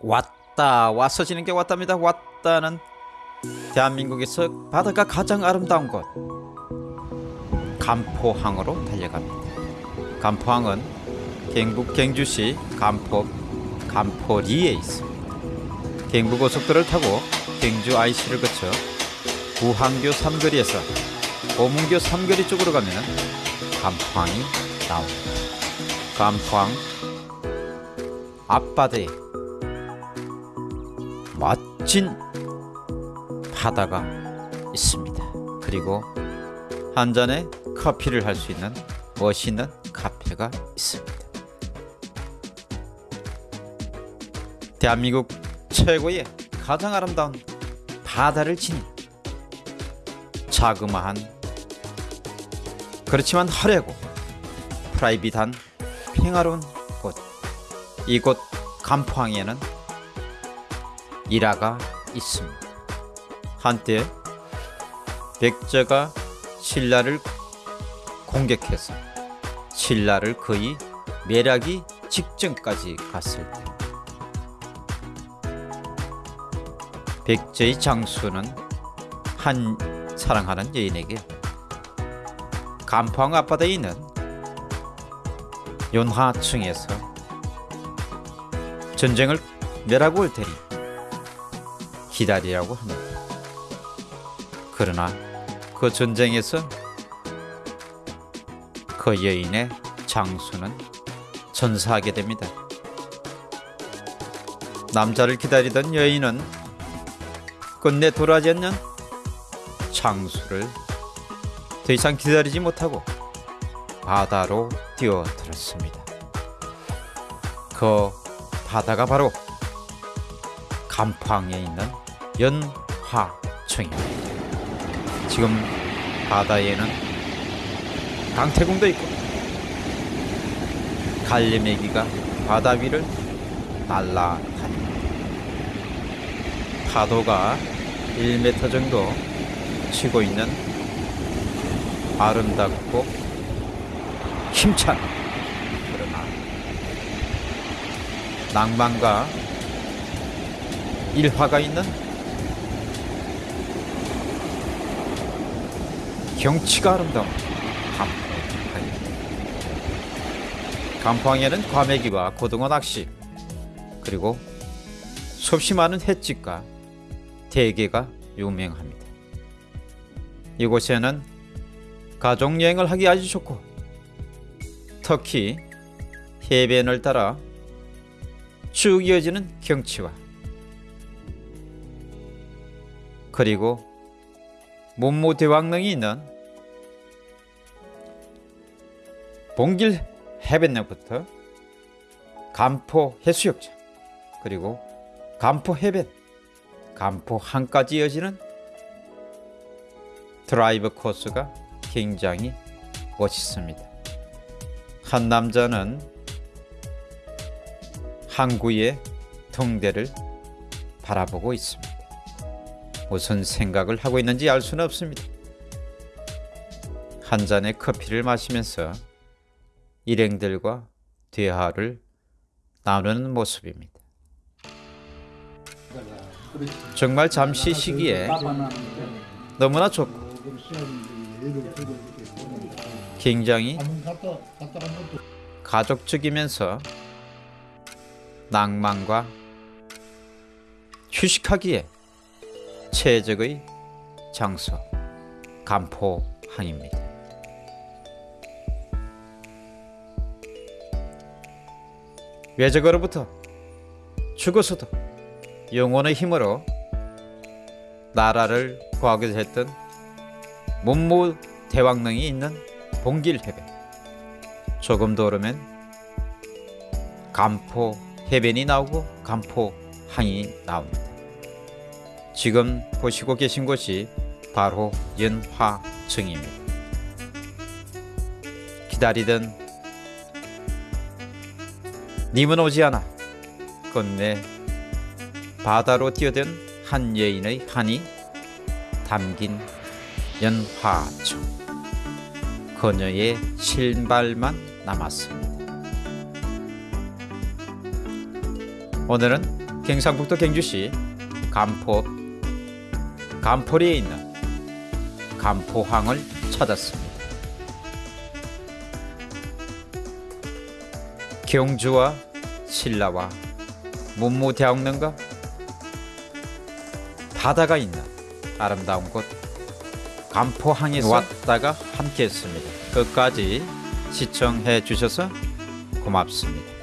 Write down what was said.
왔다 와서 지는 게 왔답니다. 왔다는 대한민국에서 바다가 가장 아름다운 곳. 간포항으로 달려갑니다. 간포항은 경북 경주시 간포 간포리에 있습니다. 경부고속도로를 타고 경주 IC를 거쳐 부항교 삼거리에서 오문교 삼거리 쪽으로 가면 간포항이 나옵니다. 간포항 앞바다에 멋진 바다가 있습니다. 그리고 한 잔의 커피를 할 수 있는 멋있는 카페가 있습니다. 대한민국 최고의 가장 아름다운 바다를 지닌 자그마한 그렇지만 화려하고 프라이빗한 평화로운 곳 이곳 간포항에는 일화가 있습니다. 한때 백제가 신라를 공격해서 신라를 거의 멸하기 직전까지 갔을 때 백제의 장수는 한 사랑하는 여인에게 간포항 앞바다에 있는 연화층에서 전쟁을 멸하고 올 테니 기다리라고 합니다. 그러나 그 전쟁에서 그 여인의 장수는 전사하게 됩니다. 남자를 기다리던 여인은 끝내 돌아지 않는 장수를 더 이상 기다리지 못하고 바다로 뛰어들었습니다. 그 바다가 바로 간포항에 있는 연화청입니다. 지금 바다에는 강태공도 있고 갈래메기가 바다 위를 날아다닙니다. 파도가 1m 정도 치고 있는 아름답고 힘찬 그러나 낭만과 일화가 있는 경치가 아름다운 간포항입니다. 간포항에는 과메기와 고등어 낚시 그리고 수없이 많은 횟집과 대게가 유명합니다. 이곳에는 가족 여행을 하기 아주 좋고 특히 해변을 따라 쭉 이어지는 경치와 그리고 문무 대왕릉이 있는 봉길 해변역부터 간포 해수욕장 그리고 간포 해변 간포 항까지 이어지는 드라이브 코스가 굉장히 멋있습니다. 한 남자는 항구의 통대를 바라보고 있습니다. 무슨 생각을 하고 있는지 알 수는 없습니다. 한 잔의 커피를 마시면서 일행들과 대화를 나누는 모습입니다. 정말 잠시 시기에 너무나 좋고 굉장히 가족적이면서 낭만과 휴식하기에 최적의 장소 간포항입니다. 외적으로부터 죽어서도 영혼의 힘으로 나라를 구하기도 했던 문무 대왕릉이 있는 봉길 해변 조금 더 오르면 간포 해변이 나오고 간포항이 나옵니다. 지금 보시고 계신 곳이 바로 연화청입니다. 기다리던 님은 오지 않아 끝내 바다로 뛰어든 한 여인의 한이 담긴 연화청 그녀의 신발만 남았습니다. 오늘은 경상북도 경주시 간포 간포리에 있는 간포항을 찾았습니다. 경주와 신라와 문무대왕릉과 바다가 있는 아름다운 곳 간포항에서 왔다가 함께했습니다. 끝까지 시청해 주셔서 고맙습니다.